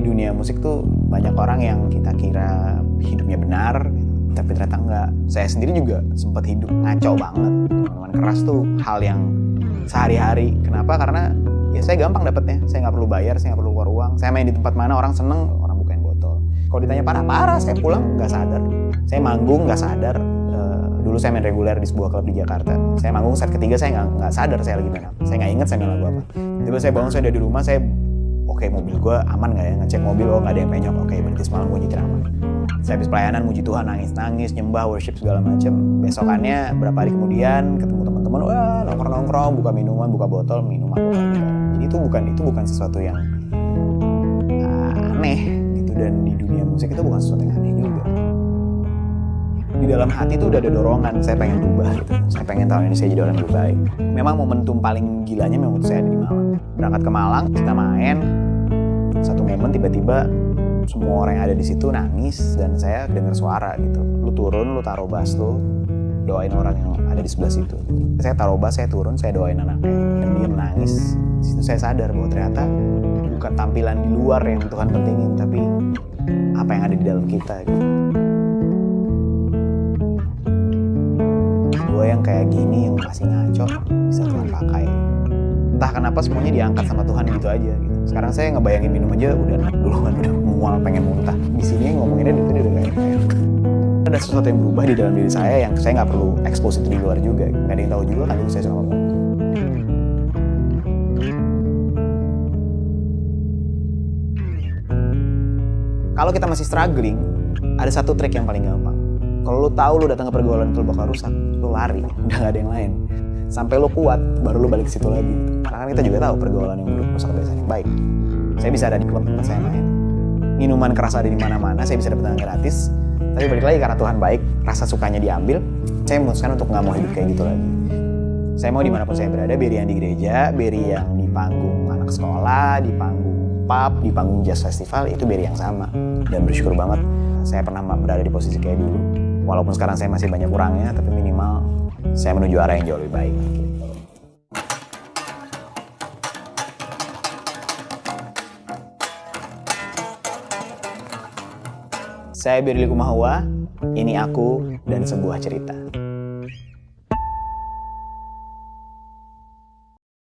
di dunia musik tuh banyak orang yang kita kira hidupnya benar, tapi ternyata enggak. Saya sendiri juga sempat hidup ngaco banget. Minuman keras tuh hal yang sehari-hari. Kenapa? Karena ya saya gampang dapetnya. Saya nggak perlu bayar, saya nggak perlu keluar uang. Saya main di tempat mana orang seneng, orang bukain botol. Kalau ditanya parah-parah, saya pulang nggak sadar. Saya manggung nggak sadar. Eh, dulu saya main reguler di sebuah klub di Jakarta. Saya manggung set ketiga saya nggak sadar saya lagi main. Saya nggak inget saya main lagu apa. Tiba saya bangun saya udah di rumah saya oke mobil gue aman nggak ya? Ngecek mobil oh nggak ada yang penyok. Oke berarti semalam gue nyetir aman. Saya habis pelayanan muji Tuhan nangis nangis nyembah worship segala macem. Besokannya berapa hari kemudian ketemu teman-teman wah nongkrong nongkrong buka minuman buka botol minum alkohol jadi itu bukan itu bukan sesuatu yang uh, aneh gitu. Dan di dunia musik itu bukan sesuatu yang aneh juga dalam hati itu udah ada dorongan saya pengen berubah gitu. Saya pengen tahun ini saya jadi orang yang lebih baik. Memang momentum paling gilanya memang saya ada di Malang. Berangkat ke Malang kita main. Satu momen tiba-tiba semua orang yang ada di situ nangis dan saya dengar suara gitu. Lu turun lu taruh bass lu doain orang yang ada di sebelah situ. Saya taruh bass saya turun saya doain anaknya. Dan dia menangis di situ saya sadar bahwa ternyata bukan tampilan di luar yang Tuhan pentingin tapi apa yang ada di dalam kita gitu. Yang kayak gini yang masih ngaco bisa Tuhan pakai. Entah kenapa semuanya diangkat sama Tuhan gitu aja gitu. Sekarang saya ngebayangin minum aja udah duluan udah mual pengen muntah. Di sini ngomonginnya itu udah kayak ada sesuatu yang berubah di dalam diri saya yang saya nggak perlu expose itu di luar juga nggak ada yang tahu juga kan saya ngomong kalau kita masih struggling ada satu trik yang paling gampang kalau lu tahu lu datang ke pergaulan itu bakal rusak. Lu lari. Udah gak ada yang lain. Sampai lu kuat baru lu balik ke situ lagi. Karena kita juga tahu pergaulan yang buruk rusak kebiasaan yang baik. Saya bisa ada di klub tempat saya main. Minuman keras ada di mana-mana saya bisa dapat gratis. Tapi balik lagi karena Tuhan baik rasa sukanya diambil saya memutuskan untuk nggak mau hidup kayak gitu lagi. Saya mau di mana pun saya berada beri yang di gereja beri yang di panggung anak sekolah di panggung pub di panggung jazz festival itu beri yang sama dan bersyukur banget saya pernah berada di posisi kayak dulu walaupun sekarang saya masih banyak kurangnya tapi minimal saya menuju arah yang jauh lebih baik gitu. Saya Birli Kumahua, ini aku dan sebuah cerita.